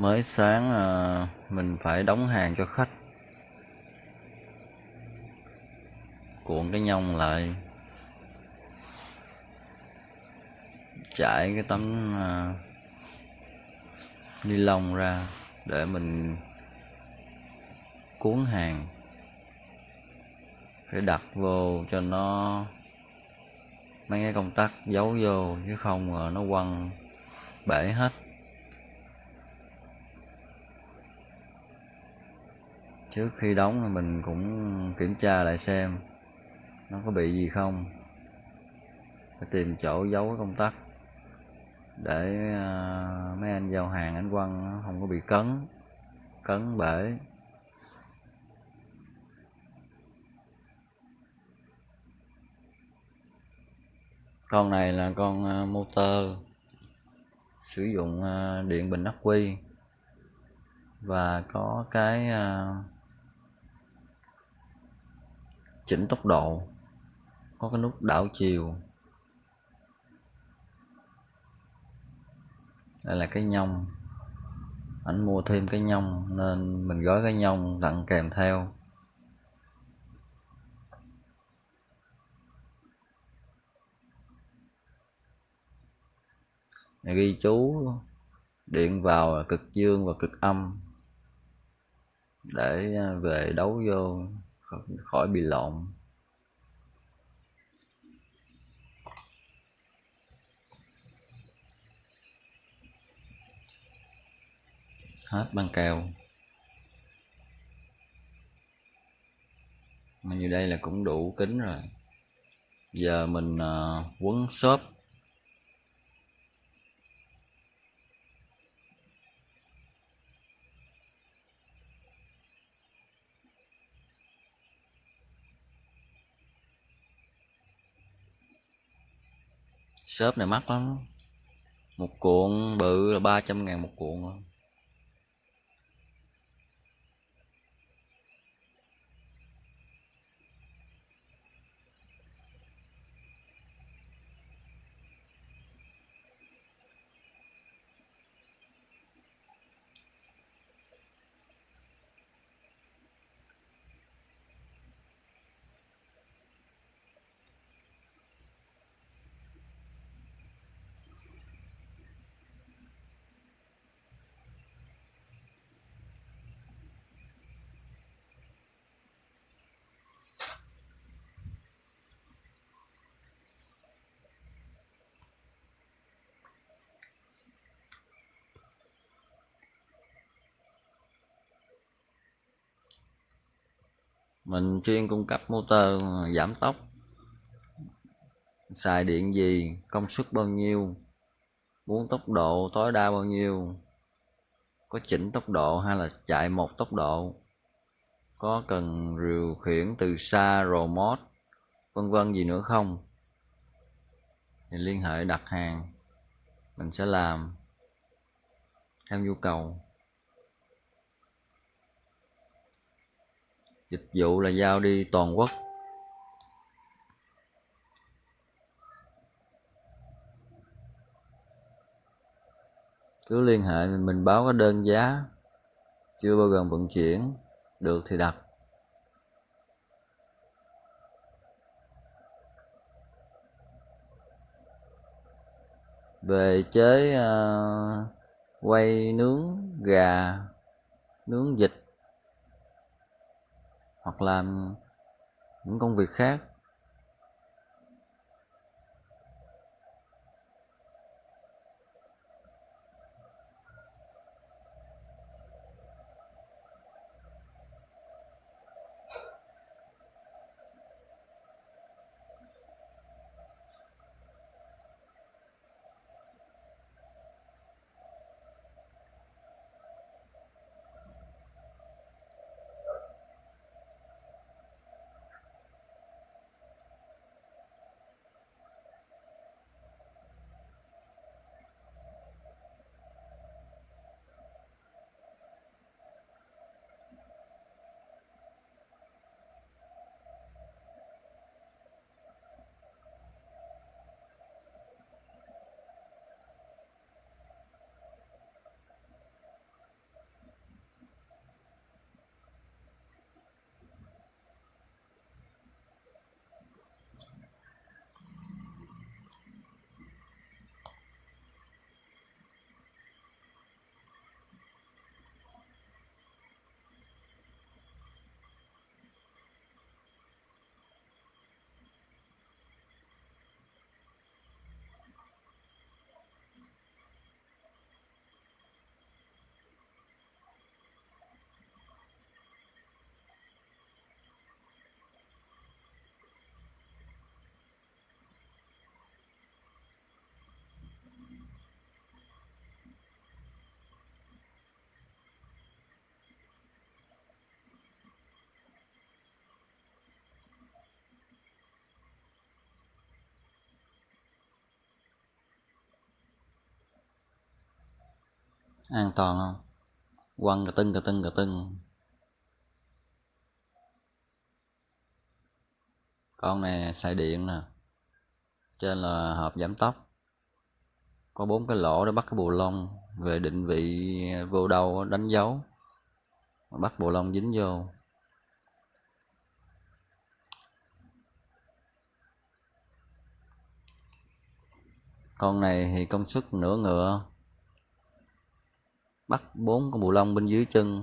mới sáng à, mình phải đóng hàng cho khách. Cuộn cái nhông lại. Trải cái tấm à, ni lông ra để mình cuốn hàng. Phải đặt vô cho nó mấy cái công tắc giấu vô chứ không nó quăng bể hết. Trước khi đóng thì mình cũng kiểm tra lại xem nó có bị gì không. Phải tìm chỗ giấu cái công tắc để à, mấy anh giao hàng anh quăng nó không có bị cấn cấn bể. Con này là con à, motor sử dụng à, điện bình ắc quy và có cái uh, chỉnh tốc độ, có cái nút đảo chiều. Đây là cái nhông. Ảnh mua thêm cái nhông nên mình gói cái nhông tặng kèm theo. Ghi chú điện vào là cực dương và cực âm để à, về đấu vô khỏi bị lộn. Hết băng keo mà như đây là cũng đủ kính rồi. Giờ mình uh, quấn xốp. Shop này mắc lắm. Một cuộn bự là 300 ngàn một cuộn. Mình chuyên cung cấp motor, giảm tốc. Xài điện gì, công suất bao nhiêu, muốn tốc độ tối đa bao nhiêu, có chỉnh tốc độ hay là chạy một tốc độ, có cần điều khiển từ xa, remote, vân vân gì nữa không? Thì liên hệ đặt hàng, mình sẽ làm theo nhu cầu. Dịch vụ là giao đi toàn quốc. Cứ liên hệ mình báo cái đơn giá chưa bao gồm vận chuyển được thì đặt. Về chế uh, quay nướng gà nướng vịt hoặc làm những công việc khác. An toàn không? Quăng cà tưng cà tưng cà tưng. Con này xài điện nè. Trên là hộp giảm tốc. Có bốn cái lỗ để bắt cái bù lông. Về định vị vô đâu, đánh dấu. Bắt bù lông dính vô. Con này thì công suất nửa ngựa bắt bốn con bù lông bên dưới chân.